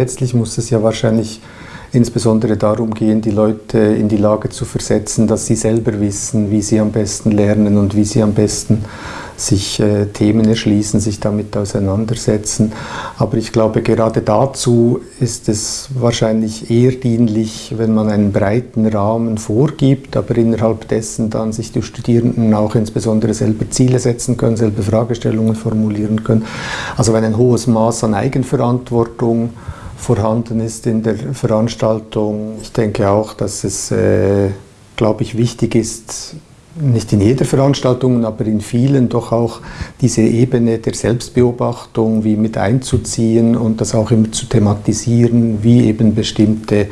letztlich muss es ja wahrscheinlich insbesondere darum gehen, die Leute in die Lage zu versetzen, dass sie selber wissen, wie sie am besten lernen und wie sie am besten sich äh, Themen erschließen, sich damit auseinandersetzen. Aber ich glaube, gerade dazu ist es wahrscheinlich eher dienlich, wenn man einen breiten Rahmen vorgibt, aber innerhalb dessen dann sich die Studierenden auch insbesondere selber Ziele setzen können, selber Fragestellungen formulieren können. Also wenn ein hohes Maß an Eigenverantwortung vorhanden ist in der Veranstaltung. Ich denke auch, dass es, äh, glaube ich, wichtig ist, nicht in jeder Veranstaltung, aber in vielen doch auch diese Ebene der Selbstbeobachtung wie mit einzuziehen und das auch immer zu thematisieren, wie eben bestimmte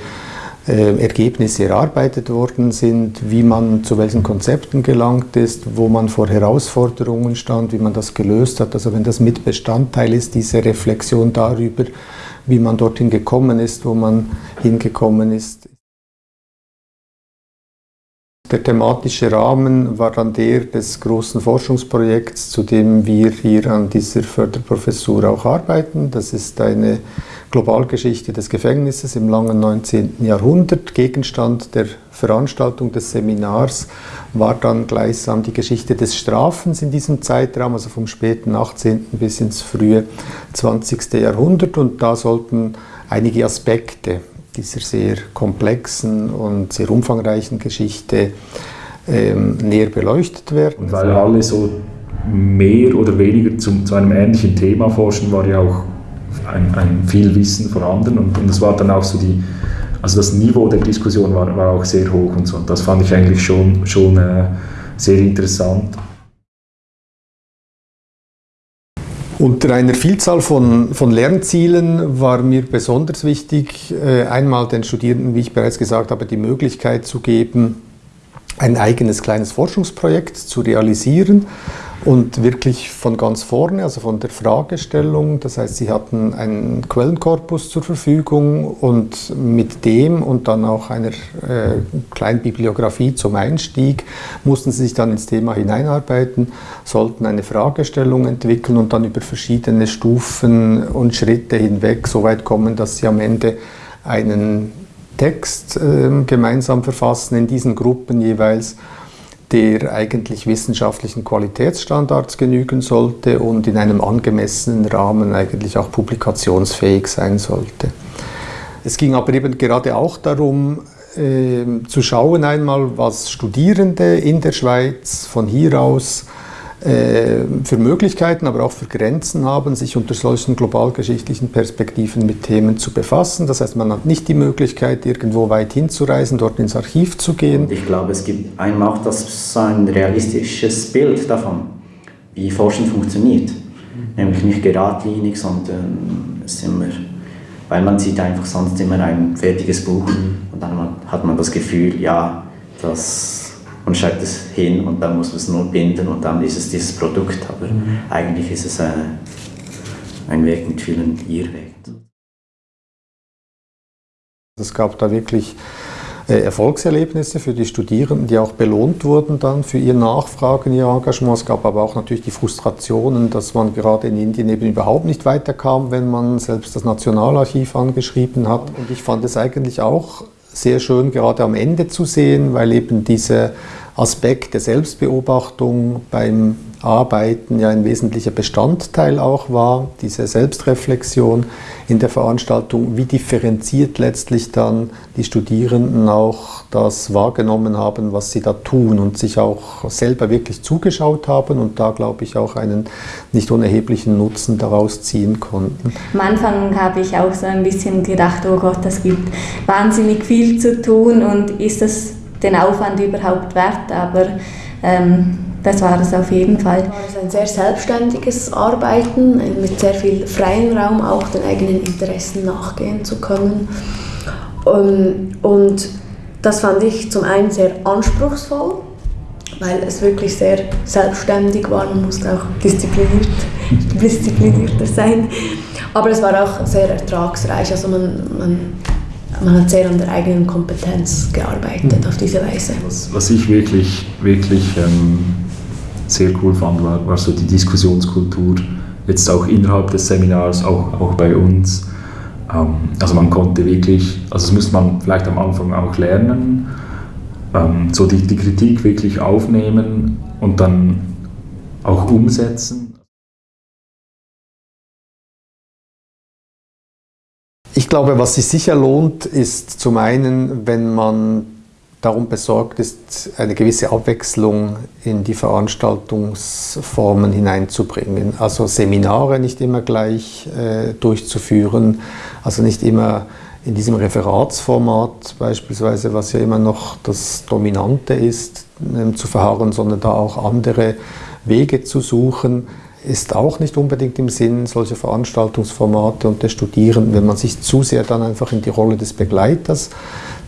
äh, Ergebnisse erarbeitet worden sind, wie man zu welchen Konzepten gelangt ist, wo man vor Herausforderungen stand, wie man das gelöst hat. Also wenn das mit Bestandteil ist, diese Reflexion darüber, wie man dorthin gekommen ist, wo man hingekommen ist. Der thematische Rahmen war dann der des großen Forschungsprojekts, zu dem wir hier an dieser Förderprofessur auch arbeiten. Das ist eine Globalgeschichte des Gefängnisses im langen 19. Jahrhundert. Gegenstand der Veranstaltung des Seminars war dann gleichsam die Geschichte des Strafens in diesem Zeitraum, also vom späten 18. bis ins frühe 20. Jahrhundert. Und da sollten einige Aspekte dieser sehr komplexen und sehr umfangreichen Geschichte ähm, näher beleuchtet werden. Und weil alle so mehr oder weniger zu, zu einem ähnlichen Thema forschen, war ja auch ein, ein viel Wissen vorhanden und, und das war dann auch so die, also das Niveau der Diskussion war, war auch sehr hoch und so. Und das fand ich eigentlich schon, schon äh, sehr interessant. Unter einer Vielzahl von, von Lernzielen war mir besonders wichtig, äh, einmal den Studierenden, wie ich bereits gesagt habe, die Möglichkeit zu geben, ein eigenes kleines Forschungsprojekt zu realisieren und wirklich von ganz vorne, also von der Fragestellung. Das heißt, sie hatten einen Quellenkorpus zur Verfügung und mit dem und dann auch einer äh, kleinen Bibliografie zum Einstieg mussten sie sich dann ins Thema hineinarbeiten, sollten eine Fragestellung entwickeln und dann über verschiedene Stufen und Schritte hinweg so weit kommen, dass sie am Ende einen Text äh, gemeinsam verfassen in diesen Gruppen jeweils der eigentlich wissenschaftlichen Qualitätsstandards genügen sollte und in einem angemessenen Rahmen eigentlich auch publikationsfähig sein sollte. Es ging aber eben gerade auch darum, äh, zu schauen einmal, was Studierende in der Schweiz von hier aus für Möglichkeiten, aber auch für Grenzen haben, sich unter solchen globalgeschichtlichen Perspektiven mit Themen zu befassen. Das heißt, man hat nicht die Möglichkeit, irgendwo weit hinzureisen, dort ins Archiv zu gehen. Ich glaube, es gibt einem auch das, so ein realistisches Bild davon, wie Forschen funktioniert. Nämlich nicht geradlinig, sondern es immer, weil man sieht einfach sonst immer ein fertiges Buch mhm. und dann hat man das Gefühl, ja, das und schreibt es hin und dann muss man es nur binden und dann ist es dieses Produkt. Aber mhm. eigentlich ist es ein, ein Weg mit vielen Irrwegen. Es gab da wirklich äh, Erfolgserlebnisse für die Studierenden, die auch belohnt wurden dann für ihr Nachfragen, ihr Engagement. Es gab aber auch natürlich die Frustrationen, dass man gerade in Indien eben überhaupt nicht weiterkam, wenn man selbst das Nationalarchiv angeschrieben hat. Und ich fand es eigentlich auch sehr schön gerade am Ende zu sehen, weil eben dieser Aspekt der Selbstbeobachtung beim Arbeiten ja ein wesentlicher Bestandteil auch war, diese Selbstreflexion in der Veranstaltung, wie differenziert letztlich dann die Studierenden auch das wahrgenommen haben, was sie da tun und sich auch selber wirklich zugeschaut haben und da, glaube ich, auch einen nicht unerheblichen Nutzen daraus ziehen konnten. Am Anfang habe ich auch so ein bisschen gedacht, oh Gott, das gibt wahnsinnig viel zu tun und ist das den Aufwand überhaupt wert, aber ähm, das war es auf jeden Fall. Es war ein sehr selbstständiges Arbeiten mit sehr viel freiem Raum, auch den eigenen Interessen nachgehen zu können. Ähm, und das fand ich zum einen sehr anspruchsvoll, weil es wirklich sehr selbstständig war. Man musste auch diszipliniert, disziplinierter sein. Aber es war auch sehr ertragsreich. Also man, man man hat sehr an der eigenen Kompetenz gearbeitet mhm. auf diese Weise. Was, was ich wirklich, wirklich ähm, sehr cool fand, war, war so die Diskussionskultur, jetzt auch innerhalb des Seminars, auch, auch bei uns. Ähm, also man konnte wirklich, also das müsste man vielleicht am Anfang auch lernen, ähm, so die, die Kritik wirklich aufnehmen und dann auch umsetzen. Ich glaube, was sich sicher lohnt, ist zum einen, wenn man darum besorgt ist, eine gewisse Abwechslung in die Veranstaltungsformen hineinzubringen. Also Seminare nicht immer gleich äh, durchzuführen, also nicht immer in diesem Referatsformat beispielsweise, was ja immer noch das Dominante ist, äh, zu verharren, sondern da auch andere Wege zu suchen, ist auch nicht unbedingt im Sinn solcher Veranstaltungsformate und der Studierenden, wenn man sich zu sehr dann einfach in die Rolle des Begleiters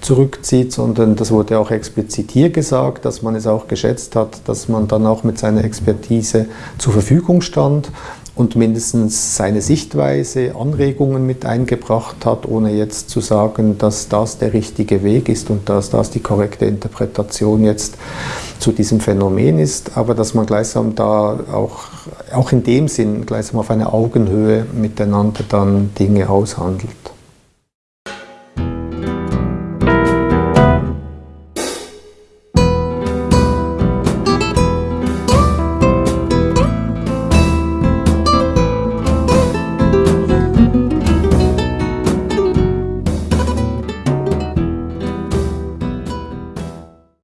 zurückzieht, sondern das wurde auch explizit hier gesagt, dass man es auch geschätzt hat, dass man dann auch mit seiner Expertise zur Verfügung stand und mindestens seine Sichtweise, Anregungen mit eingebracht hat, ohne jetzt zu sagen, dass das der richtige Weg ist und dass das die korrekte Interpretation jetzt zu diesem Phänomen ist, aber dass man gleichsam da auch, auch in dem Sinn gleichsam auf einer Augenhöhe miteinander dann Dinge aushandelt.